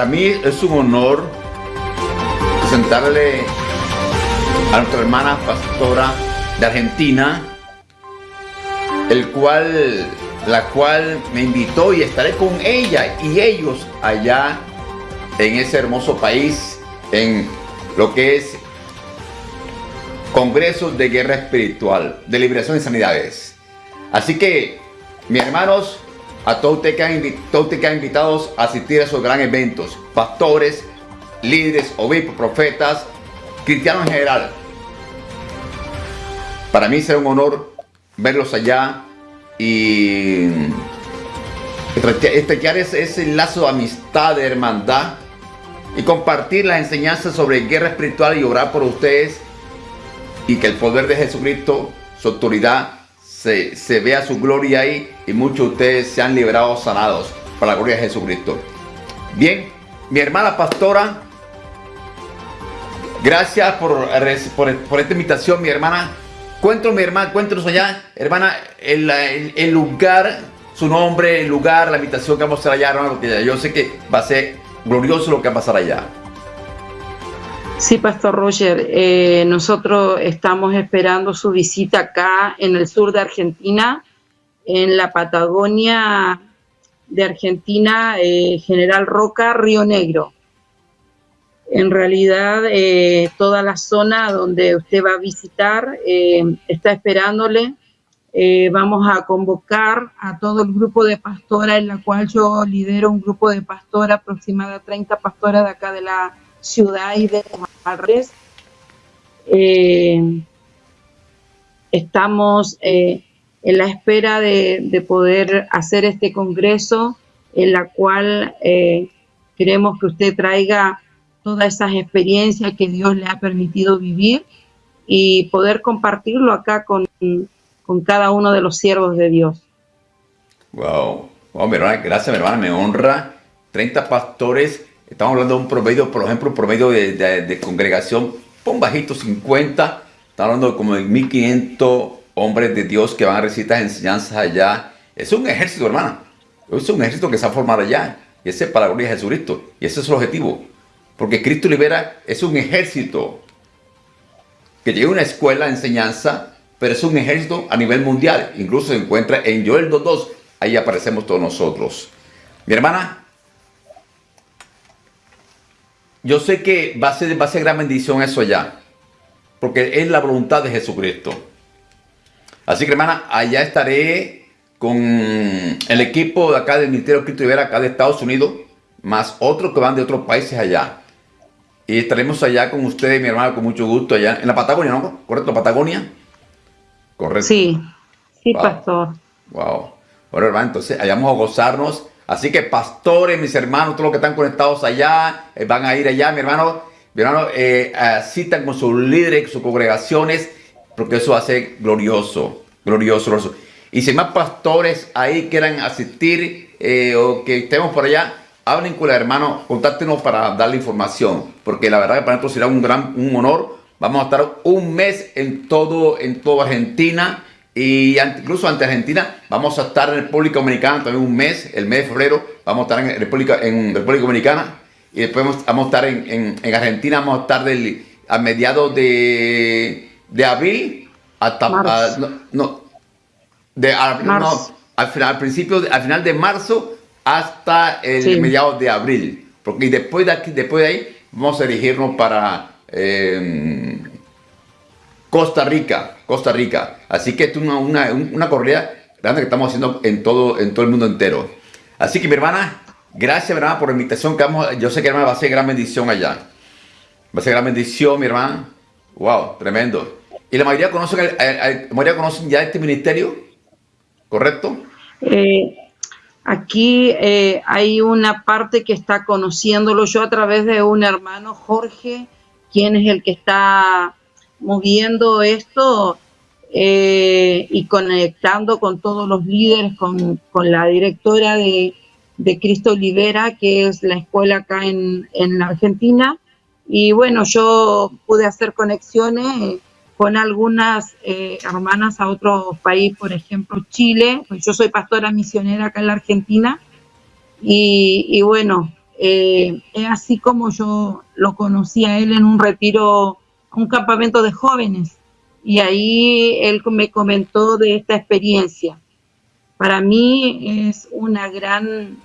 Para mí es un honor presentarle a nuestra hermana pastora de Argentina, el cual, la cual me invitó y estaré con ella y ellos allá en ese hermoso país, en lo que es Congresos de Guerra Espiritual, de Liberación y Sanidades. Así que, mis hermanos, a todos ustedes que han, que han invitados a asistir a esos grandes eventos, pastores, líderes, obispos, profetas, cristianos en general. Para mí será un honor verlos allá y estrechar ese, ese lazo de amistad, de hermandad y compartir las enseñanzas sobre guerra espiritual y orar por ustedes y que el poder de Jesucristo, su autoridad, se, se vea su gloria ahí y muchos de ustedes se han liberado sanados para la gloria de Jesucristo. Bien, mi hermana pastora, gracias por, por, esta invitación, mi hermana. Cuéntanos, mi hermana, cuéntanos allá, hermana, el, el, lugar, su nombre, el lugar, la invitación que vamos a hacer allá, hermano, porque yo sé que va a ser glorioso lo que va a pasar allá. Sí, Pastor Roger, eh, nosotros estamos esperando su visita acá en el sur de Argentina, en la Patagonia de Argentina, eh, General Roca, Río Negro. En realidad, eh, toda la zona donde usted va a visitar está esperándole. vamos a convocar a todo el grupo de pastora, en la cual yo lidero un grupo de pastora, aproximadamente 30 pastoras de acá de la ciudad y de los eh, estamos eh, en la espera de, poder hacer este congreso en la cual eh, queremos que usted traiga todas esas experiencias que Dios le ha permitido vivir y poder compartirlo acá con, con cada uno de los siervos de Dios. Wow, wow gracias mi hermana, me honra. 30 pastores Estamos hablando de un promedio, por ejemplo, un promedio de, congregación, pon bajito 50, estamos hablando de como de 1500 hombres de Dios que van a recibir estas enseñanzas allá. Es un ejército, hermana. Es un ejército que se ha formado allá. Y ese es para la gloria de Jesucristo. Y ese es el objetivo. Porque Cristo libera, es un ejército que lleva una escuela de enseñanza, pero es un ejército a nivel mundial. Incluso se encuentra en Joel 2.2. Ahí aparecemos todos nosotros. Mi hermana, yo sé que va a ser, va a ser gran bendición eso allá. Porque es la voluntad de Jesucristo. Así que hermana, allá estaré con el equipo de acá del Ministerio de Cristo Rivera, acá de Estados Unidos, más otros que van de otros países allá. Y estaremos allá con ustedes, mi hermano, con mucho gusto allá en la Patagonia, ¿no? ¿Correcto? ¿Patagonia? Correcto. Sí, sí, pastor. Wow. Bueno, hermano, entonces allá vamos a gozarnos Así que pastores, mis hermanos, todos los que están conectados allá, eh, van a ir allá, mi hermano, mi hermano, eh, asitan con sus líderes, sus congregaciones, porque eso hace glorioso, glorioso, glorioso. Y si más pastores ahí quieran asistir eh, o que estemos por allá, hablen con el hermano, contáctenos para darle información, porque la verdad que para nosotros será un gran un honor. Vamos a estar un mes en todo, en toda Argentina y incluso ante Argentina vamos a estar en República Dominicana también un mes, el mes de febrero, vamos a estar en República, en República Dominicana. Y después vamos a estar en, en, Argentina, vamos a estar del, a mediados de, de abril hasta no, de, al, final, al principio, al final de marzo hasta el mediados de abril, porque después de aquí, después de ahí vamos a dirigirnos para eh, Costa Rica, Costa Rica. Así que es una, una, una corrida grande que estamos haciendo en todo, en todo el mundo entero. Así que mi hermana, gracias mi hermana por la invitación que vamos, yo sé que hermana va a ser gran bendición allá. Va a ser gran bendición mi hermana. Wow, tremendo. ¿Y la mayoría conocen, la mayoría conocen ya este ministerio? ¿Correcto? Eh, aquí eh, hay una parte que está conociéndolo yo a través de un hermano, Jorge, quien es el que está moviendo esto eh, y conectando con todos los líderes, con, la directora de, Cristo Libera, que es la escuela acá en, la Argentina. Y bueno, yo pude hacer conexiones con algunas eh, hermanas a otros países, por ejemplo Chile, pues yo soy pastora misionera acá en la Argentina, y, bueno, eh, es así como yo lo conocí a él en un retiro, un campamento de jóvenes, y ahí él me comentó de esta experiencia. Para mí es una gran,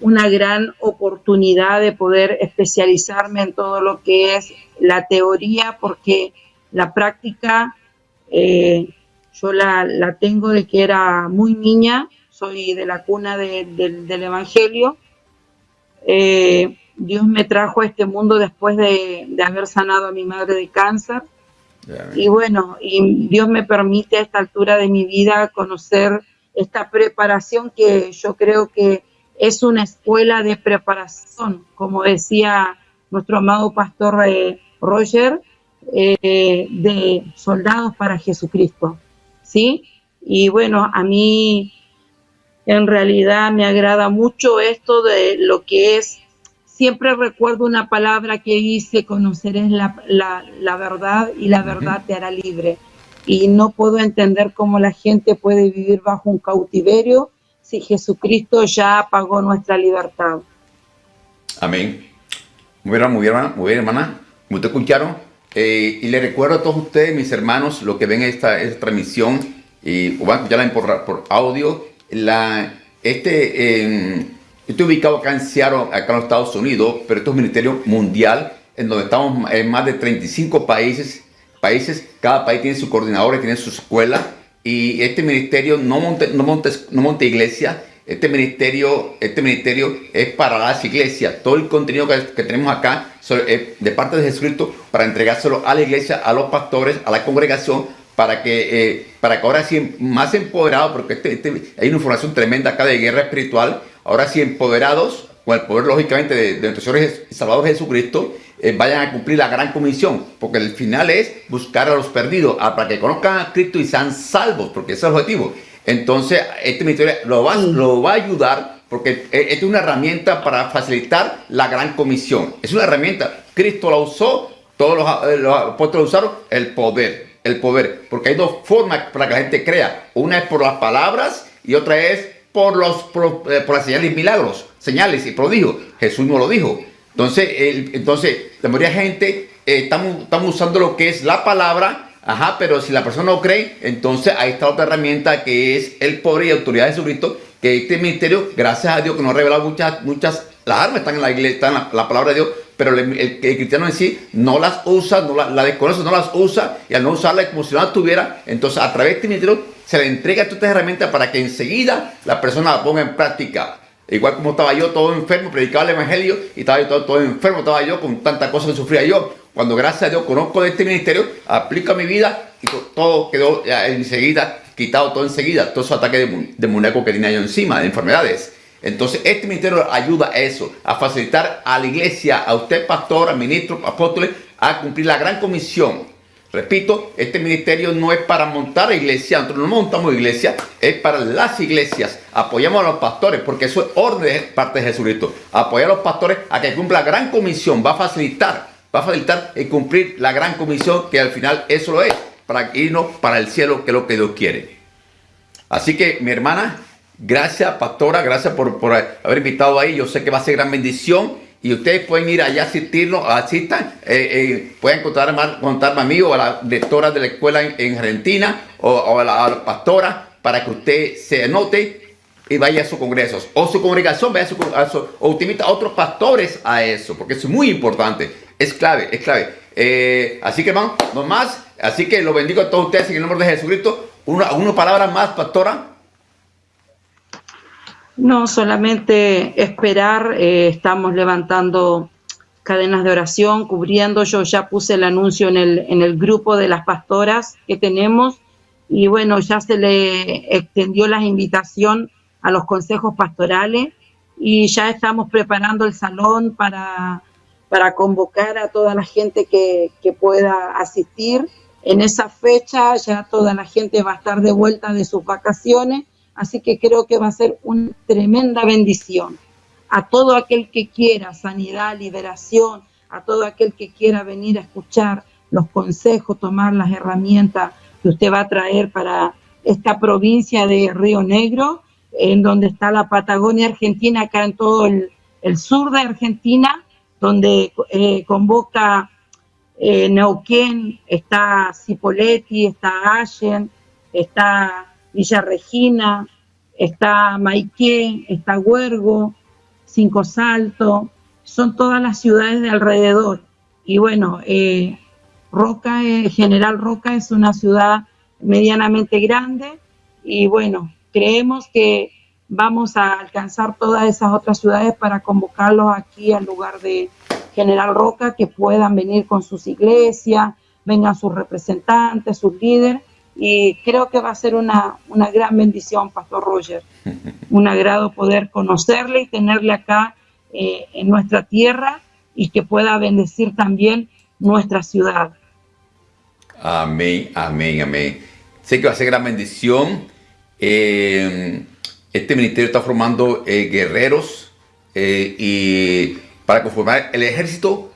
una gran oportunidad de poder especializarme en todo lo que es la teoría, porque la práctica eh, yo la, tengo de que era muy niña, soy de la cuna del Evangelio. Eh, Dios me trajo a este mundo después de, haber sanado a mi madre de cáncer. y bueno, y Dios me permite a esta altura de mi vida conocer esta preparación que yo creo que es una escuela de preparación, como decía nuestro amado pastor eh, Roger, eh, de soldados para Jesucristo, ¿sí? Y bueno, a mí en realidad me agrada mucho esto de lo que es, siempre recuerdo una palabra que dice, conocerás la, la, verdad y la verdad te hará libre. Y no puedo entender cómo la gente puede vivir bajo un cautiverio si Jesucristo ya pagó nuestra libertad. Amén. Muy bien, muy bien, hermana. Muy bien, hermana. ¿Cómo te escucharon? Eh, y le recuerdo a todos ustedes, mis hermanos, lo que ven esta, esta transmisión, y o van a escucharla por, por audio. La, este, estoy ubicado acá en Seattle, acá en los Estados Unidos, pero esto es un ministerio mundial, en donde estamos en más de 35 países. países cada país tiene su coordinador, tiene su escuela, y este ministerio no monta, no monta, no monta iglesia, este ministerio, este ministerio es para las iglesias. Todo el contenido que, tenemos acá es de parte de Jesucristo para entregárselo a la iglesia, a los pastores, a la congregación, para que, eh, para que ahora sí, más empoderados, porque este, este, hay una información tremenda acá de guerra espiritual, ahora sí empoderados, con el poder lógicamente de, nuestro Señor Salvador Jesucristo, eh, vayan a cumplir la gran comisión, porque el final es buscar a los perdidos, para que conozcan a Cristo y sean salvos, porque ese es el objetivo. Entonces, este ministerio lo va, lo va a ayudar porque es una herramienta para facilitar la gran comisión. Es una herramienta. Cristo la usó, todos los, eh, los apóstoles usaron el poder. El poder. Porque hay dos formas para que la gente crea. Una es por las palabras y otra es por, los, por, eh, las señales y milagros. Señales y prodigios. Jesús no lo dijo. Entonces, entonces la mayoría de gente eh, estamos, estamos usando lo que es la palabra Ajá, pero si la persona no cree, entonces ahí está otra herramienta que es el poder y autoridad de Jesucristo, que este ministerio, gracias a Dios, que nos ha revelado muchas, muchas, las armas están en la iglesia, están en la, palabra de Dios, pero el, cristiano en sí no las usa, no la, la, desconoce, no las usa, y al no usarla como si no las tuviera, entonces a través de este ministerio se le entrega todas estas herramientas para que enseguida la persona la ponga en práctica. Igual como estaba yo todo enfermo, predicaba el evangelio y estaba yo todo, todo enfermo, estaba yo con tantas cosas que sufría yo. Cuando gracias a Dios conozco de este ministerio, aplico mi vida y todo quedó enseguida, quitado todo enseguida, todos esos ataques de, de muñeco que tenía yo encima, de enfermedades. Entonces, este ministerio ayuda a eso, a facilitar a la iglesia, a usted pastor, a ministro, apóstoles, a cumplir la gran comisión Repito, este ministerio no es para montar iglesia, nosotros no montamos iglesia, es para las iglesias. Apoyamos a los pastores, porque eso es orden de parte de Jesucristo. Apoyar a los pastores a que cumpla la gran comisión, va a facilitar, va a facilitar y cumplir la gran comisión, que al final eso lo es, para irnos para el cielo, que es lo que Dios quiere. Así que, mi hermana, gracias, pastora, gracias por, por haber invitado ahí. Yo sé que va a ser gran bendición y ustedes pueden ir allá a asistirnos, asistan, eh, eh, pueden contar contarme a mí o a la directora de la escuela en, Argentina o, a, la, pastora para que usted se anote y vaya a sus congresos o su congregación vaya a su, o utiliza a otros pastores a eso, porque es muy importante, es clave, es clave. Eh, así que vamos, no más, así que lo bendigo a todos ustedes en el nombre de Jesucristo. Una, una palabra más, pastora. No, solamente esperar, eh, estamos levantando cadenas de oración, cubriendo, yo ya puse el anuncio en el, en el grupo de las pastoras que tenemos y bueno, ya se le extendió la invitación a los consejos pastorales y ya estamos preparando el salón para, para convocar a toda la gente que, que pueda asistir. En esa fecha ya toda la gente va a estar de vuelta de sus vacaciones Así que creo que va a ser una tremenda bendición. A todo aquel que quiera sanidad, liberación, a todo aquel que quiera venir a escuchar los consejos, tomar las herramientas que usted va a traer para esta provincia de Río Negro, en donde está la Patagonia Argentina, acá en todo el, sur de Argentina, donde eh, convoca eh, Neuquén, está Cipolletti, está Allen, está Villa Regina, está Maiqué, está Huergo, Cinco Salto, son todas las ciudades de alrededor. Y bueno, eh, Roca, General Roca es una ciudad medianamente grande y bueno, creemos que vamos a alcanzar todas esas otras ciudades para convocarlos aquí al lugar de General Roca, que puedan venir con sus iglesias, vengan sus representantes, sus líderes, y creo que va a ser una, una gran bendición, Pastor Roger. Un agrado poder conocerle y tenerle acá eh, en nuestra tierra y que pueda bendecir también nuestra ciudad. Amén, amén, amén. Sé que va a ser gran bendición. Eh, este ministerio está formando eh, guerreros y para conformar el ejército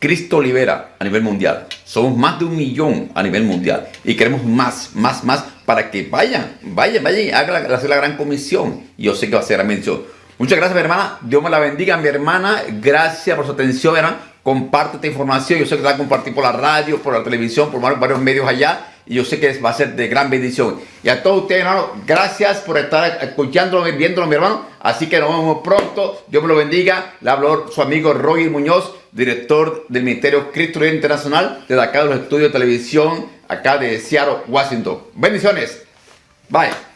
Cristo libera a nivel mundial. Somos más de un millón a nivel mundial y queremos más, más, más para que vayan, vayan, vayan y hagan la, gran comisión. Yo sé que va a ser la bendición. Muchas gracias, mi hermana. Dios me la bendiga, mi hermana. Gracias por su atención, hermana. Comparte esta información. Yo sé que la compartir por la radio, por la televisión, por varios medios allá. Y yo sé que va a ser de gran bendición. Y a todos ustedes, hermano, gracias por estar escuchándolo, viéndolo, mi hermano. Así que nos vemos pronto. Dios me lo bendiga. Le habló su amigo Roger Muñoz, director del Ministerio Cristo Internacional, de acá de los estudios de televisión, acá de Seattle, Washington. Bendiciones. Bye.